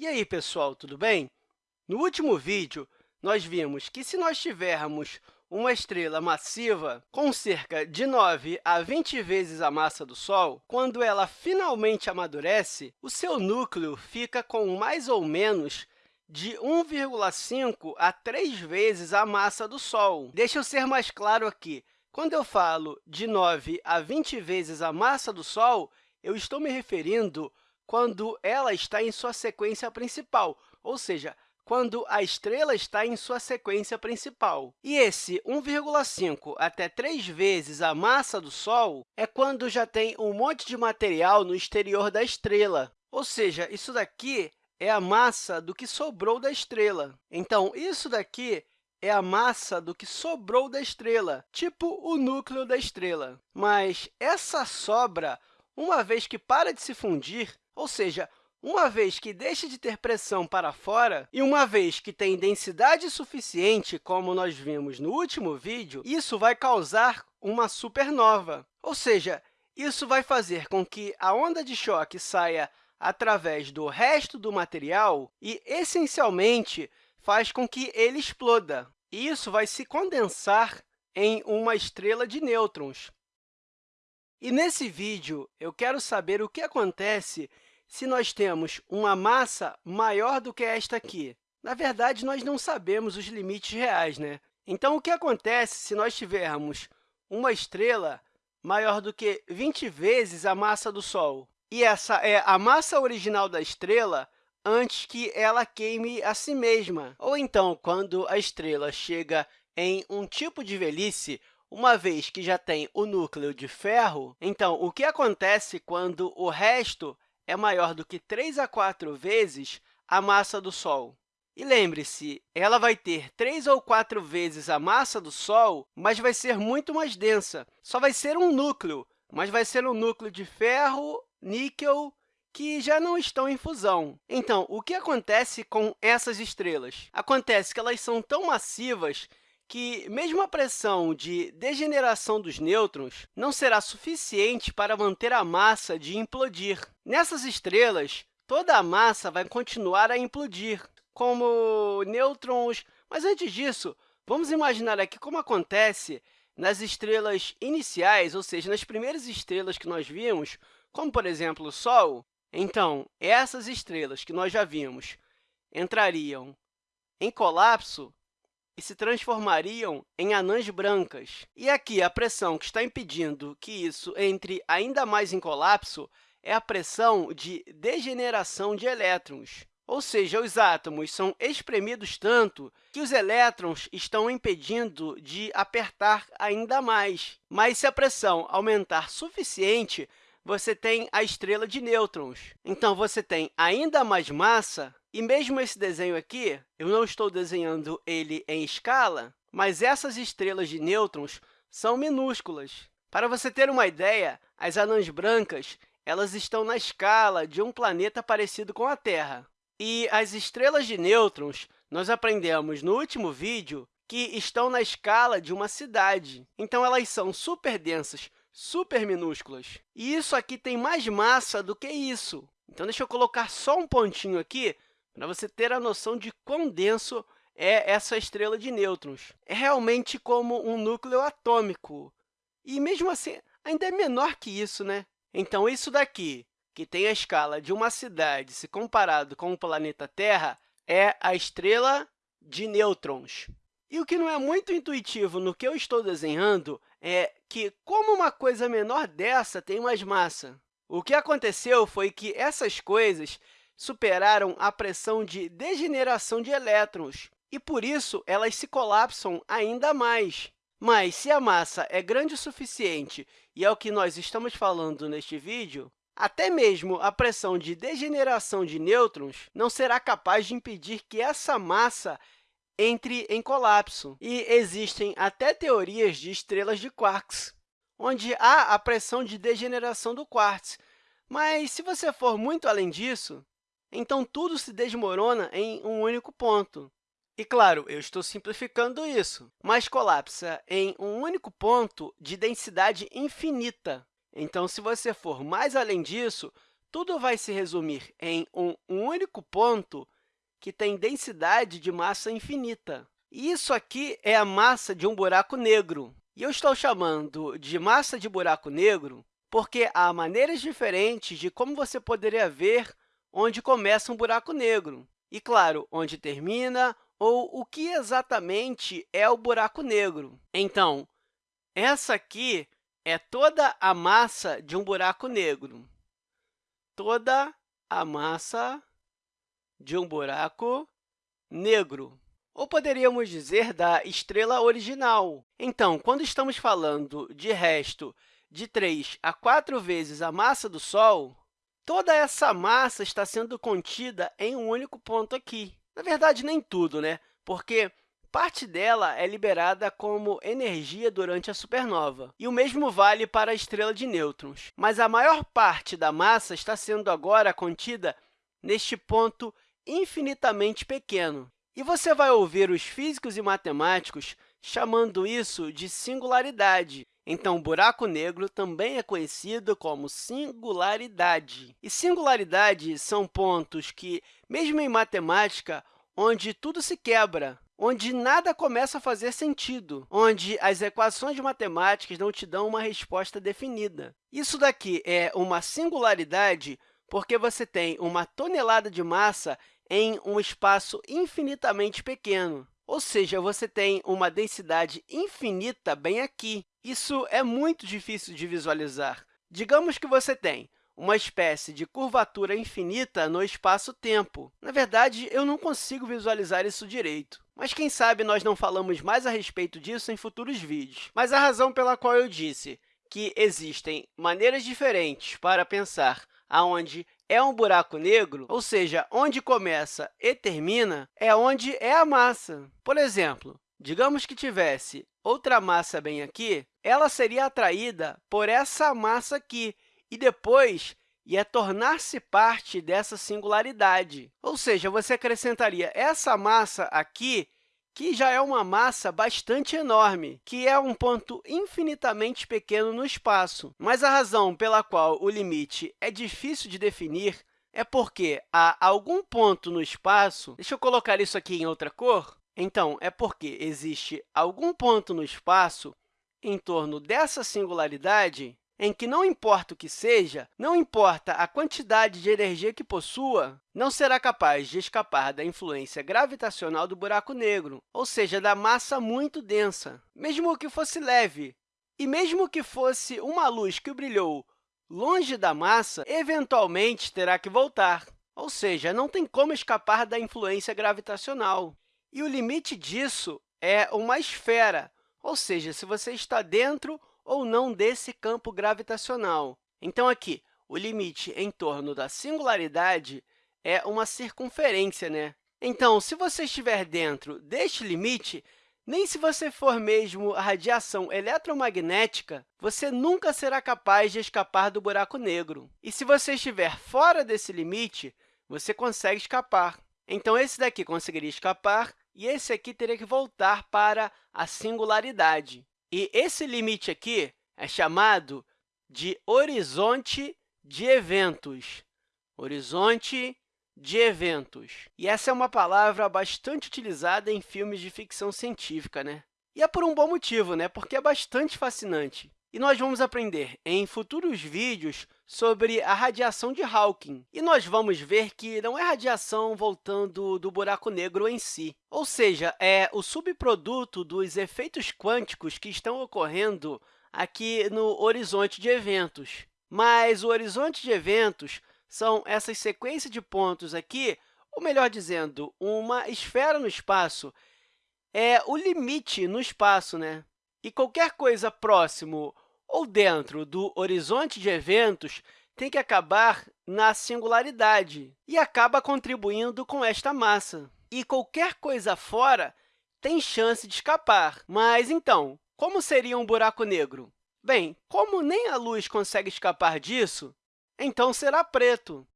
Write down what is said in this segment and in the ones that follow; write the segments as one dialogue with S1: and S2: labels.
S1: E aí, pessoal, tudo bem? No último vídeo, nós vimos que se nós tivermos uma estrela massiva com cerca de 9 a 20 vezes a massa do Sol, quando ela finalmente amadurece, o seu núcleo fica com mais ou menos de 1,5 a 3 vezes a massa do Sol. Deixa eu ser mais claro aqui. Quando eu falo de 9 a 20 vezes a massa do Sol, eu estou me referindo quando ela está em sua sequência principal, ou seja, quando a estrela está em sua sequência principal. E esse 1,5 até 3 vezes a massa do Sol é quando já tem um monte de material no exterior da estrela. Ou seja, isso daqui é a massa do que sobrou da estrela. Então, isso daqui é a massa do que sobrou da estrela, tipo o núcleo da estrela. Mas essa sobra, uma vez que para de se fundir, ou seja, uma vez que deixa de ter pressão para fora e uma vez que tem densidade suficiente, como nós vimos no último vídeo, isso vai causar uma supernova. Ou seja, isso vai fazer com que a onda de choque saia através do resto do material e, essencialmente, faz com que ele exploda. E isso vai se condensar em uma estrela de nêutrons. E nesse vídeo, eu quero saber o que acontece se nós temos uma massa maior do que esta aqui? Na verdade, nós não sabemos os limites reais. Né? Então, o que acontece se nós tivermos uma estrela maior do que 20 vezes a massa do Sol? E essa é a massa original da estrela antes que ela queime a si mesma. Ou então, quando a estrela chega em um tipo de velhice, uma vez que já tem o núcleo de ferro, então, o que acontece quando o resto é maior do que 3 a 4 vezes a massa do Sol. E lembre-se, ela vai ter 3 ou 4 vezes a massa do Sol, mas vai ser muito mais densa. Só vai ser um núcleo, mas vai ser um núcleo de ferro, níquel, que já não estão em fusão. Então, o que acontece com essas estrelas? Acontece que elas são tão massivas que, mesmo a pressão de degeneração dos nêutrons não será suficiente para manter a massa de implodir. Nessas estrelas, toda a massa vai continuar a implodir, como nêutrons. Mas, antes disso, vamos imaginar aqui como acontece nas estrelas iniciais, ou seja, nas primeiras estrelas que nós vimos, como, por exemplo, o Sol. Então, essas estrelas que nós já vimos entrariam em colapso e se transformariam em anãs brancas. E aqui, a pressão que está impedindo que isso entre ainda mais em colapso é a pressão de degeneração de elétrons. Ou seja, os átomos são espremidos tanto que os elétrons estão impedindo de apertar ainda mais. Mas, se a pressão aumentar suficiente, você tem a estrela de nêutrons. Então, você tem ainda mais massa e mesmo esse desenho aqui, eu não estou desenhando ele em escala, mas essas estrelas de nêutrons são minúsculas. Para você ter uma ideia, as anãs brancas elas estão na escala de um planeta parecido com a Terra. E as estrelas de nêutrons, nós aprendemos no último vídeo que estão na escala de uma cidade. Então, elas são super densas, super minúsculas. E isso aqui tem mais massa do que isso. Então, deixa eu colocar só um pontinho aqui para você ter a noção de quão denso é essa estrela de nêutrons. É realmente como um núcleo atômico. E, mesmo assim, ainda é menor que isso. Né? Então, isso daqui, que tem a escala de uma cidade se comparado com o planeta Terra, é a estrela de nêutrons. E o que não é muito intuitivo no que eu estou desenhando é que, como uma coisa menor dessa tem mais massa, o que aconteceu foi que essas coisas superaram a pressão de degeneração de elétrons, e, por isso, elas se colapsam ainda mais. Mas, se a massa é grande o suficiente, e é o que nós estamos falando neste vídeo, até mesmo a pressão de degeneração de nêutrons não será capaz de impedir que essa massa entre em colapso. E existem até teorias de estrelas de quarks, onde há a pressão de degeneração do quartzo. Mas, se você for muito além disso, então, tudo se desmorona em um único ponto. E, claro, eu estou simplificando isso, mas colapsa em um único ponto de densidade infinita. Então, se você for mais além disso, tudo vai se resumir em um único ponto que tem densidade de massa infinita. E isso aqui é a massa de um buraco negro. E eu estou chamando de massa de buraco negro porque há maneiras diferentes de como você poderia ver onde começa um buraco negro. E, claro, onde termina ou o que exatamente é o buraco negro. Então, essa aqui é toda a massa de um buraco negro. Toda a massa de um buraco negro. Ou poderíamos dizer da estrela original. Então, quando estamos falando de resto de 3 a 4 vezes a massa do Sol, toda essa massa está sendo contida em um único ponto aqui. Na verdade, nem tudo, né? porque parte dela é liberada como energia durante a supernova. E o mesmo vale para a estrela de nêutrons. Mas a maior parte da massa está sendo agora contida neste ponto infinitamente pequeno. E você vai ouvir os físicos e matemáticos chamando isso de singularidade. Então, o buraco negro também é conhecido como singularidade. E singularidade são pontos que, mesmo em matemática, onde tudo se quebra, onde nada começa a fazer sentido, onde as equações matemáticas não te dão uma resposta definida. Isso daqui é uma singularidade porque você tem uma tonelada de massa em um espaço infinitamente pequeno. Ou seja, você tem uma densidade infinita bem aqui. Isso é muito difícil de visualizar. Digamos que você tem uma espécie de curvatura infinita no espaço-tempo. Na verdade, eu não consigo visualizar isso direito. Mas quem sabe nós não falamos mais a respeito disso em futuros vídeos. Mas a razão pela qual eu disse que existem maneiras diferentes para pensar aonde é um buraco negro, ou seja, onde começa e termina, é onde é a massa. Por exemplo, digamos que tivesse outra massa bem aqui, ela seria atraída por essa massa aqui e depois ia tornar-se parte dessa singularidade. Ou seja, você acrescentaria essa massa aqui que já é uma massa bastante enorme, que é um ponto infinitamente pequeno no espaço. Mas a razão pela qual o limite é difícil de definir é porque há algum ponto no espaço... Deixa eu colocar isso aqui em outra cor. Então, é porque existe algum ponto no espaço em torno dessa singularidade em que não importa o que seja, não importa a quantidade de energia que possua, não será capaz de escapar da influência gravitacional do buraco negro, ou seja, da massa muito densa. Mesmo que fosse leve, e mesmo que fosse uma luz que brilhou longe da massa, eventualmente terá que voltar, ou seja, não tem como escapar da influência gravitacional. E o limite disso é uma esfera, ou seja, se você está dentro ou não desse campo gravitacional. Então, aqui, o limite em torno da singularidade é uma circunferência. Né? Então, se você estiver dentro deste limite, nem se você for mesmo a radiação eletromagnética, você nunca será capaz de escapar do buraco negro. E se você estiver fora desse limite, você consegue escapar. Então, esse daqui conseguiria escapar e esse aqui teria que voltar para a singularidade. E esse limite aqui é chamado de horizonte de eventos. Horizonte de eventos. E essa é uma palavra bastante utilizada em filmes de ficção científica, né? E é por um bom motivo, né? porque é bastante fascinante. E nós vamos aprender em futuros vídeos sobre a radiação de Hawking. E nós vamos ver que não é radiação voltando do buraco negro em si, ou seja, é o subproduto dos efeitos quânticos que estão ocorrendo aqui no horizonte de eventos. Mas o horizonte de eventos são essas sequências de pontos aqui, ou melhor dizendo, uma esfera no espaço, é o limite no espaço, né? E qualquer coisa próximo ou dentro do horizonte de eventos tem que acabar na singularidade e acaba contribuindo com esta massa. E qualquer coisa fora tem chance de escapar. Mas, então, como seria um buraco negro? Bem, como nem a luz consegue escapar disso, então será preto.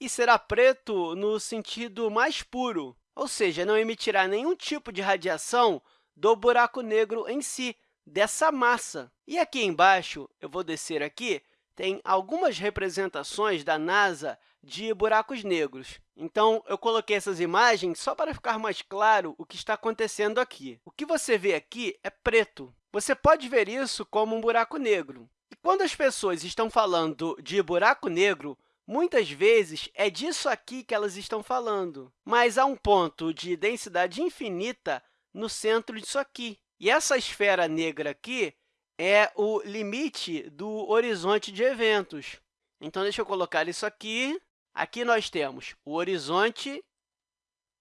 S1: E será preto no sentido mais puro, ou seja, não emitirá nenhum tipo de radiação do buraco negro em si, dessa massa. E aqui embaixo, eu vou descer aqui, tem algumas representações da NASA de buracos negros. Então, eu coloquei essas imagens só para ficar mais claro o que está acontecendo aqui. O que você vê aqui é preto. Você pode ver isso como um buraco negro. E quando as pessoas estão falando de buraco negro, muitas vezes é disso aqui que elas estão falando. Mas há um ponto de densidade infinita no centro disso aqui. E essa esfera negra aqui é o limite do horizonte de eventos. Então, deixa eu colocar isso aqui. Aqui nós temos o horizonte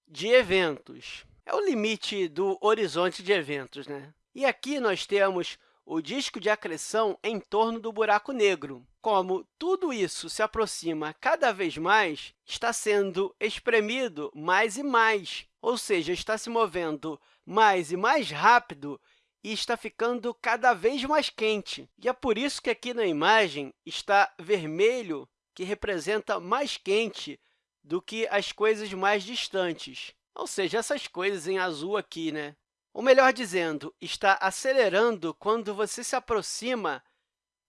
S1: de eventos. É o limite do horizonte de eventos. Né? E aqui nós temos o disco de acreção em torno do buraco negro. Como tudo isso se aproxima cada vez mais, está sendo espremido mais e mais, ou seja, está se movendo mais e mais rápido e está ficando cada vez mais quente. E é por isso que aqui na imagem está vermelho, que representa mais quente do que as coisas mais distantes, ou seja, essas coisas em azul aqui. Né? Ou melhor dizendo, está acelerando quando você se aproxima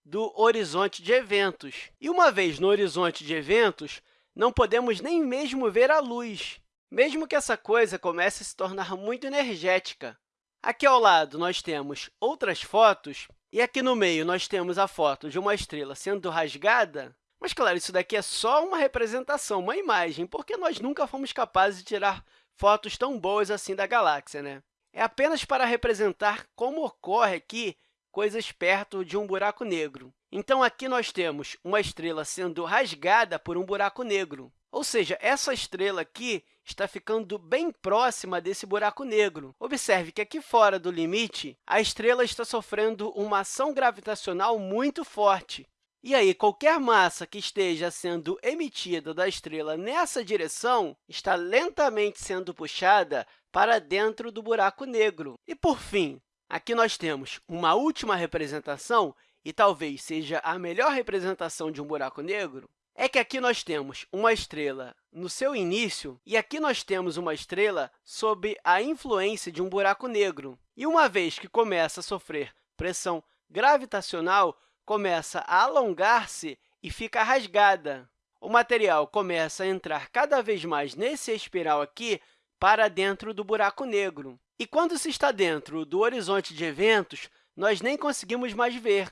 S1: do horizonte de eventos. E uma vez no horizonte de eventos, não podemos nem mesmo ver a luz, mesmo que essa coisa comece a se tornar muito energética. Aqui ao lado, nós temos outras fotos, e aqui no meio nós temos a foto de uma estrela sendo rasgada. Mas, claro, isso daqui é só uma representação, uma imagem, porque nós nunca fomos capazes de tirar fotos tão boas assim da galáxia. Né? É apenas para representar como ocorre aqui coisas perto de um buraco negro. Então, aqui nós temos uma estrela sendo rasgada por um buraco negro. Ou seja, essa estrela aqui está ficando bem próxima desse buraco negro. Observe que aqui fora do limite, a estrela está sofrendo uma ação gravitacional muito forte. E aí, qualquer massa que esteja sendo emitida da estrela nessa direção está lentamente sendo puxada para dentro do buraco negro. E, por fim, aqui nós temos uma última representação, e talvez seja a melhor representação de um buraco negro, é que aqui nós temos uma estrela no seu início e aqui nós temos uma estrela sob a influência de um buraco negro. E uma vez que começa a sofrer pressão gravitacional, começa a alongar-se e fica rasgada. O material começa a entrar cada vez mais nesse espiral aqui para dentro do buraco negro. E quando se está dentro do horizonte de eventos, nós nem conseguimos mais ver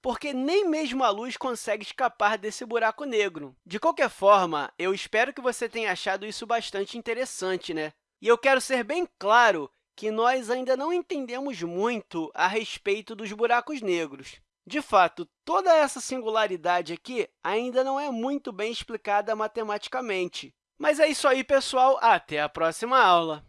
S1: porque nem mesmo a luz consegue escapar desse buraco negro. De qualquer forma, eu espero que você tenha achado isso bastante interessante, né? E eu quero ser bem claro que nós ainda não entendemos muito a respeito dos buracos negros. De fato, toda essa singularidade aqui ainda não é muito bem explicada matematicamente. Mas é isso aí, pessoal. Até a próxima aula!